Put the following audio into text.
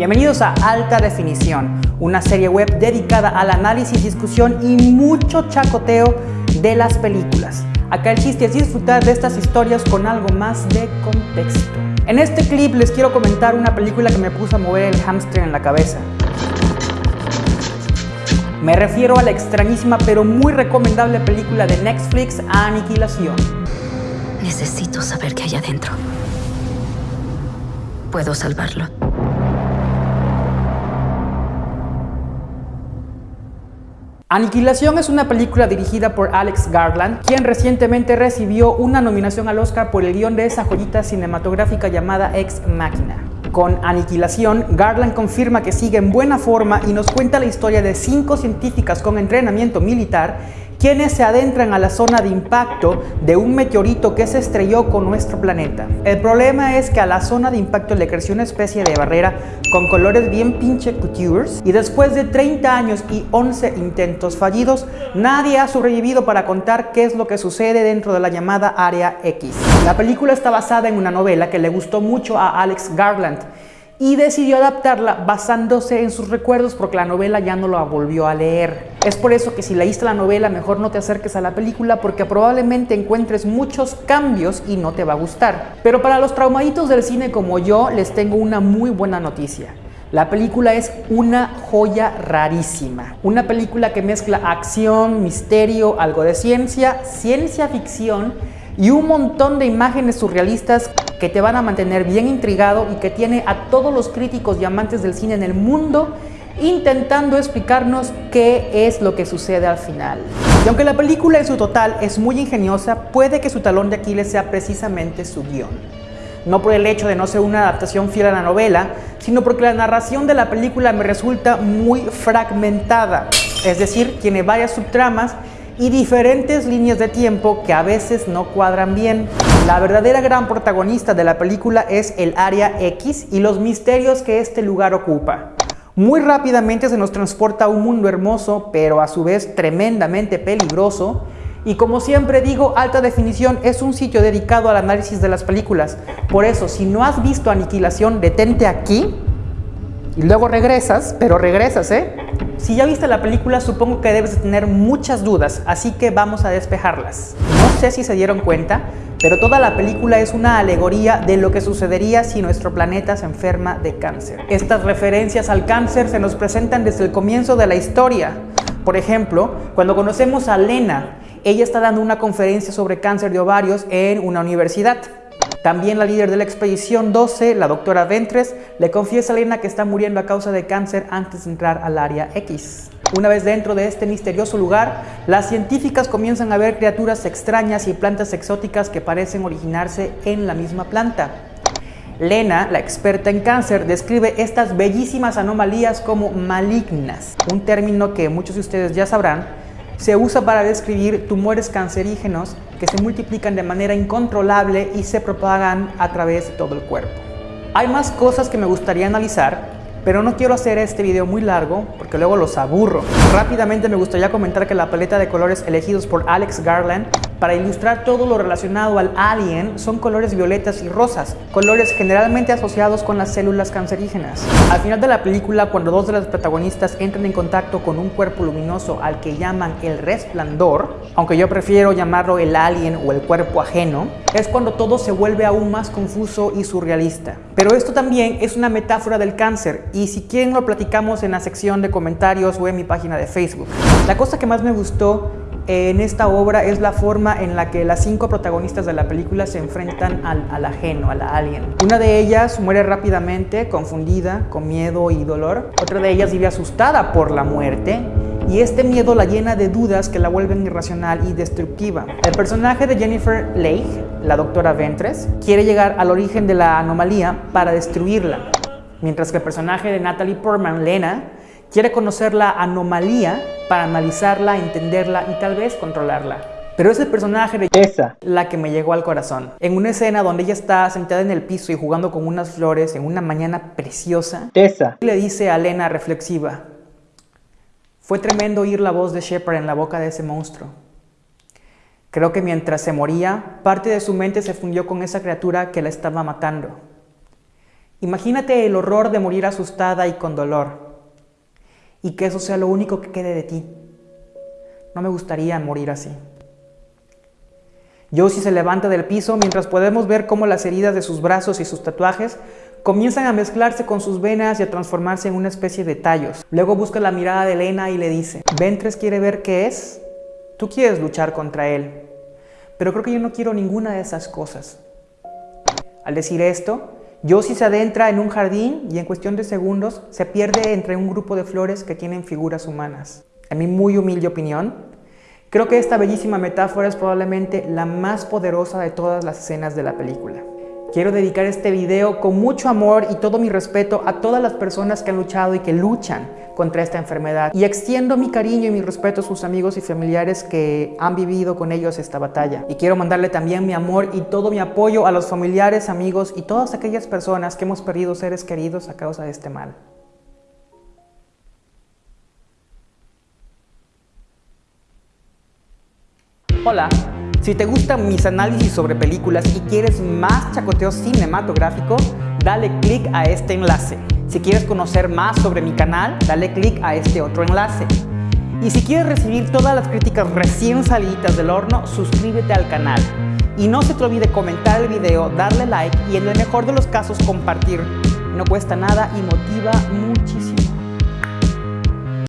Bienvenidos a Alta Definición, una serie web dedicada al análisis, discusión y mucho chacoteo de las películas. Acá el chiste es disfrutar de estas historias con algo más de contexto. En este clip les quiero comentar una película que me puso a mover el hámster en la cabeza. Me refiero a la extrañísima pero muy recomendable película de Netflix Aniquilación. Necesito saber qué hay adentro. Puedo salvarlo. Aniquilación es una película dirigida por Alex Garland, quien recientemente recibió una nominación al Oscar por el guion de esa joyita cinematográfica llamada Ex Machina. Con Aniquilación, Garland confirma que sigue en buena forma y nos cuenta la historia de cinco científicas con entrenamiento militar quienes se adentran a la zona de impacto de un meteorito que se estrelló con nuestro planeta. El problema es que a la zona de impacto le creció una especie de barrera con colores bien pinche coutures y después de 30 años y 11 intentos fallidos, nadie ha sobrevivido para contar qué es lo que sucede dentro de la llamada Área X. La película está basada en una novela que le gustó mucho a Alex Garland y decidió adaptarla basándose en sus recuerdos porque la novela ya no la volvió a leer. Es por eso que si leíste la novela mejor no te acerques a la película porque probablemente encuentres muchos cambios y no te va a gustar. Pero para los traumaditos del cine como yo les tengo una muy buena noticia. La película es una joya rarísima. Una película que mezcla acción, misterio, algo de ciencia, ciencia ficción y un montón de imágenes surrealistas que te van a mantener bien intrigado y que tiene a todos los críticos y amantes del cine en el mundo intentando explicarnos qué es lo que sucede al final. Y aunque la película en su total es muy ingeniosa, puede que su talón de Aquiles sea precisamente su guion. No por el hecho de no ser una adaptación fiel a la novela, sino porque la narración de la película me resulta muy fragmentada, es decir, tiene varias subtramas y diferentes líneas de tiempo que a veces no cuadran bien. La verdadera gran protagonista de la película es el Área X y los misterios que este lugar ocupa. Muy rápidamente se nos transporta a un mundo hermoso, pero a su vez tremendamente peligroso. Y como siempre digo, Alta Definición es un sitio dedicado al análisis de las películas. Por eso, si no has visto Aniquilación, detente aquí y luego regresas, pero regresas, ¿eh? Si ya viste la película, supongo que debes de tener muchas dudas, así que vamos a despejarlas. No sé si se dieron cuenta, pero toda la película es una alegoría de lo que sucedería si nuestro planeta se enferma de cáncer. Estas referencias al cáncer se nos presentan desde el comienzo de la historia. Por ejemplo, cuando conocemos a Lena, ella está dando una conferencia sobre cáncer de ovarios en una universidad. También la líder de la expedición 12, la doctora Ventres, le confiesa a Lena que está muriendo a causa de cáncer antes de entrar al área X. Una vez dentro de este misterioso lugar, las científicas comienzan a ver criaturas extrañas y plantas exóticas que parecen originarse en la misma planta. Lena, la experta en cáncer, describe estas bellísimas anomalías como malignas, un término que muchos de ustedes ya sabrán, se usa para describir tumores cancerígenos que se multiplican de manera incontrolable y se propagan a través de todo el cuerpo. Hay más cosas que me gustaría analizar, pero no quiero hacer este video muy largo porque luego los aburro. Rápidamente me gustaría comentar que la paleta de colores elegidos por Alex Garland para ilustrar todo lo relacionado al alien son colores violetas y rosas, colores generalmente asociados con las células cancerígenas. Al final de la película, cuando dos de las protagonistas entran en contacto con un cuerpo luminoso al que llaman el resplandor, aunque yo prefiero llamarlo el alien o el cuerpo ajeno, es cuando todo se vuelve aún más confuso y surrealista. Pero esto también es una metáfora del cáncer y si quieren lo platicamos en la sección de comentarios o en mi página de Facebook. La cosa que más me gustó en esta obra es la forma en la que las cinco protagonistas de la película se enfrentan al, ajeno, a la alien. Una de ellas muere rápidamente, confundida, con miedo y dolor. Otra de ellas vive asustada por la muerte y este miedo la llena de dudas que la vuelven irracional y destructiva. El personaje de Jennifer Lake, la doctora Ventres, quiere llegar al origen de la anomalía para destruirla, mientras que el personaje de Natalie Portman, Lena, quiere conocer la anomalía para analizarla, entenderla y tal vez controlarla. Pero es el personaje de esa la que me llegó al corazón. En una escena donde ella está sentada en el piso y jugando con unas flores en una mañana preciosa, Tessa le dice a Lena reflexiva, fue tremendo oír la voz de Shepard en la boca de ese monstruo. Creo que mientras se moría, parte de su mente se fundió con esa criatura que la estaba matando. Imagínate el horror de morir asustada y con dolor, y que eso sea lo único que quede de ti. No me gustaría morir así. Josie se levanta del piso mientras podemos ver cómo las heridas de sus brazos y sus tatuajes comienzan a mezclarse con sus venas y a transformarse en una especie de tallos. Luego busca la mirada de Elena y le dice, Ventres quiere ver qué es. Tú quieres luchar contra él, pero creo que yo no quiero ninguna de esas cosas. Al decir esto, Josie se adentra en un jardín y en cuestión de segundos se pierde entre un grupo de flores que tienen figuras humanas. En mi muy humilde opinión, Creo que esta bellísima metáfora es probablemente la más poderosa de todas las escenas de la película. Quiero dedicar este video con mucho amor y todo mi respeto a todas las personas que han luchado y que luchan contra esta enfermedad. Y extiendo mi cariño y mi respeto a sus amigos y familiares que han vivido con ellos esta batalla. Y quiero mandarle también mi amor y todo mi apoyo a los familiares, amigos y todas aquellas personas que hemos perdido seres queridos a causa de este mal. Hola, si te gustan mis análisis sobre películas y quieres más chacoteo cinematográfico, dale click a este enlace. Si quieres conocer más sobre mi canal, dale click a este otro enlace. Y si quieres recibir todas las críticas recién salidas del horno, suscríbete al canal. Y no se te olvide comentar el video, darle like y en el mejor de los casos compartir. No cuesta nada y motiva muchísimo.